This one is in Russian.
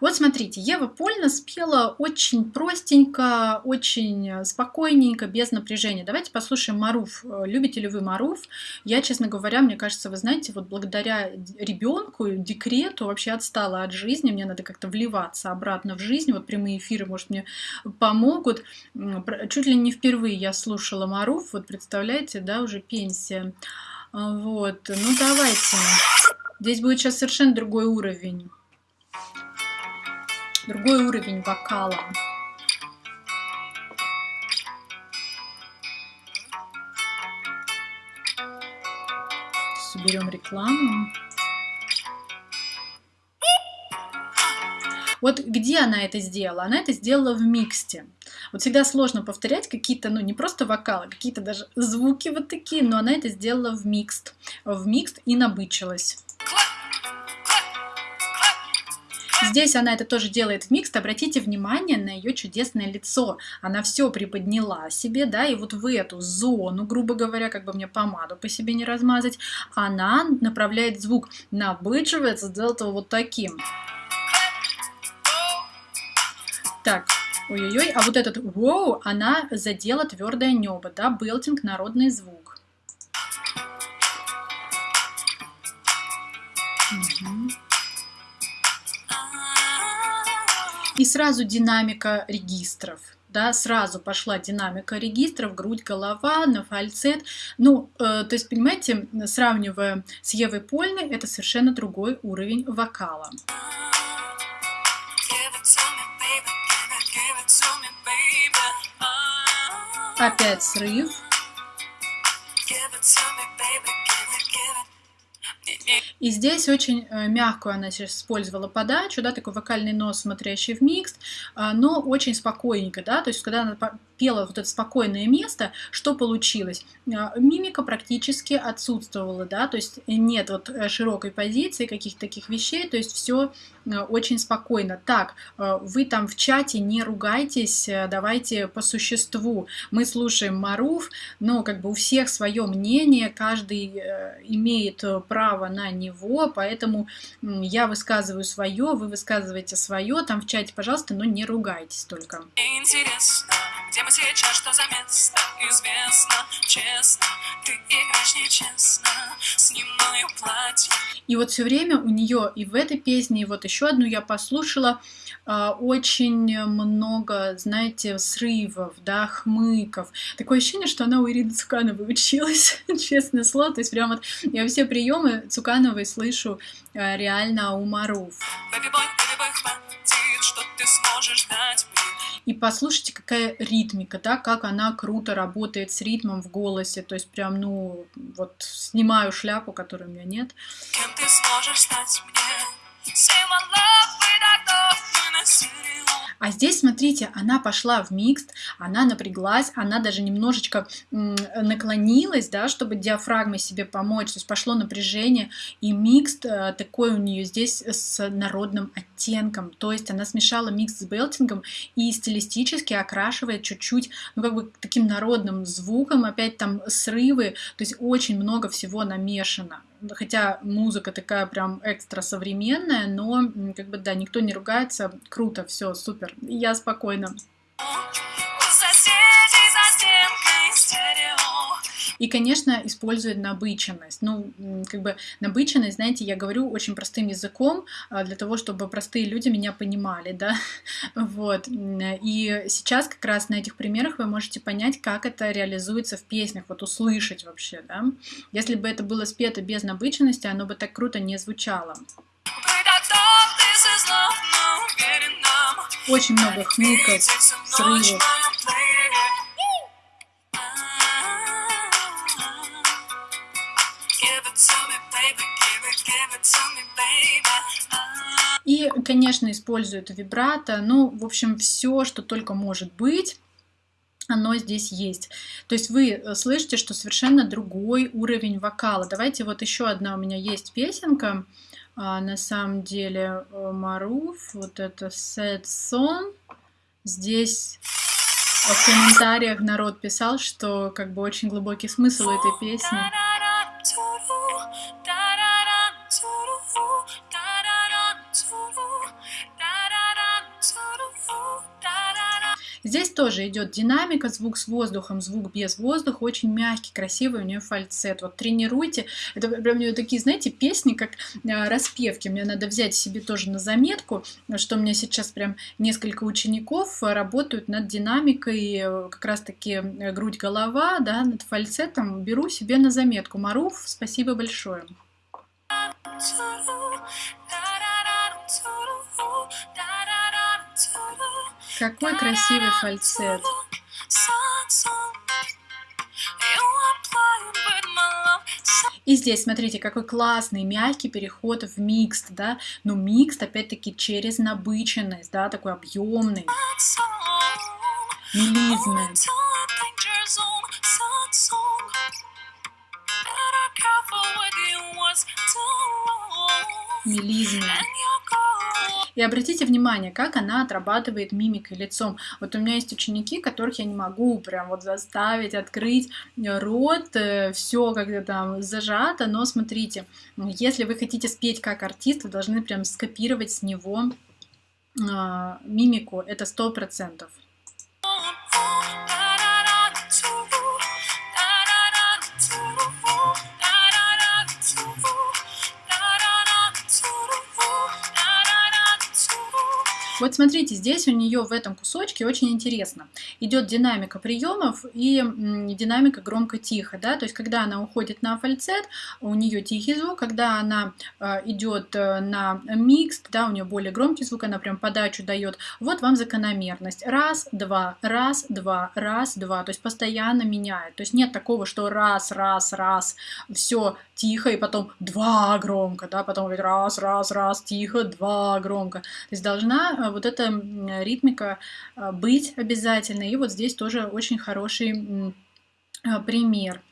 Вот смотрите, Ева Польна спела очень простенько, очень спокойненько, без напряжения. Давайте послушаем Маруф. Любите ли вы Маруф? Я, честно говоря, мне кажется, вы знаете, вот благодаря ребенку, декрету вообще отстала от жизни. Мне надо как-то вливаться обратно в жизнь. Вот прямые эфиры, может, мне помогут. Чуть ли не впервые я слушала Маруф. Вот представляете, да, уже пенсия. Вот, ну давайте. Здесь будет сейчас совершенно другой уровень. Другой уровень вокала. Уберем рекламу. Вот где она это сделала? Она это сделала в миксте. Вот всегда сложно повторять какие-то, ну не просто вокалы, какие-то даже звуки вот такие, но она это сделала в микст. В микст и набычилась. Здесь она это тоже делает в микс. Обратите внимание на ее чудесное лицо. Она все приподняла себе, да, и вот в эту зону, грубо говоря, как бы мне помаду по себе не размазать, она направляет звук, набычивается, сделает его вот таким. Так, ой-ой-ой, а вот этот воу, она задела твердое небо, да, белтинг, народный звук. Угу. И сразу динамика регистров. Да, сразу пошла динамика регистров, грудь, голова, на фальцет. Ну, э, то есть, понимаете, сравнивая с Евой Польной, это совершенно другой уровень вокала. Опять срыв. И здесь очень э, мягкую она использовала подачу, да, такой вокальный нос, смотрящий в микс, а, но очень спокойненько, да, то есть когда она пела вот это спокойное место, что получилось? А, мимика практически отсутствовала, да, то есть нет вот э, широкой позиции, каких-то таких вещей, то есть все э, очень спокойно. Так, вы там в чате не ругайтесь, давайте по существу. Мы слушаем Маруф, но как бы у всех свое мнение, каждый имеет право на него него, поэтому я высказываю свое, вы высказываете свое, там в чате, пожалуйста, но не ругайтесь только. Интересно, где мы сейчас, что за место? Известно, честно, ты играешь нечестно, снимаю платье. И вот все время у нее и в этой песне, и вот еще одну я послушала, а, очень много, знаете, срывов, да, хмыков. Такое ощущение, что она у Ирины Цукановой училась, честное слово. То есть прям вот я все приемы Цукановой слышу а, реально у Маруф. И послушайте, какая ритмика, да, как она круто работает с ритмом в голосе. То есть прям, ну, вот снимаю шляпу, которой у меня нет. Кем ты сможешь стать мне? А здесь, смотрите, она пошла в микс, она напряглась, она даже немножечко наклонилась, да, чтобы диафрагмой себе помочь, то есть пошло напряжение, и микс э, такой у нее здесь с народным оттенком, то есть она смешала микс с белтингом и стилистически окрашивает чуть-чуть, ну, как бы таким народным звуком, опять там срывы, то есть очень много всего намешано хотя музыка такая прям экстра современная, но как бы да, никто не ругается, круто, все, супер, я спокойно. И, конечно, использует набыченность. Ну, как бы набыченность, знаете, я говорю очень простым языком, а, для того, чтобы простые люди меня понимали, да, вот. И сейчас как раз на этих примерах вы можете понять, как это реализуется в песнях, вот услышать вообще, да. Если бы это было спето без набыченности, оно бы так круто не звучало. Очень много хмыков, срывов. И, конечно, используют вибрато, ну, в общем, все, что только может быть, оно здесь есть. То есть вы э, слышите, что совершенно другой уровень вокала. Давайте вот еще одна у меня есть песенка, а, на самом деле э, Маруф, вот это Sad Song. Здесь в комментариях народ писал, что как бы очень глубокий смысл этой песни. Здесь тоже идет динамика, звук с воздухом, звук без воздуха, очень мягкий, красивый у нее фальцет. Вот тренируйте. Это прям у нее такие, знаете, песни, как э, распевки. Мне надо взять себе тоже на заметку, что у меня сейчас прям несколько учеников работают над динамикой, э, как раз-таки э, грудь-голова, да, над фальцетом. Беру себе на заметку. Маруф, спасибо большое. Какой красивый фальцет. И здесь, смотрите, какой классный, мягкий переход в микст, да, но микст, опять-таки, через набыченность, да, такой объемный, мелизмы. Мелизмы. И обратите внимание, как она отрабатывает мимикой лицом. Вот у меня есть ученики, которых я не могу прям вот заставить открыть рот, э, все как-то там зажато, но смотрите, если вы хотите спеть как артист, вы должны прям скопировать с него э, мимику, это сто процентов. Вот смотрите, здесь у нее в этом кусочке очень интересно. Идет динамика приемов и динамика громко-тихо. Да? То есть, когда она уходит на фальцет, у нее тихий звук. Когда она э, идет э, на микс, да, у нее более громкий звук, она прям подачу дает. Вот вам закономерность. Раз, два, раз, два, раз, два. То есть, постоянно меняет. То есть, нет такого, что раз, раз, раз, все тихо, и потом два громко, да, потом раз, раз, раз, тихо, два громко. То есть, должна э, вот эта ритмика а, быть обязательно. И вот здесь тоже очень хороший а, пример.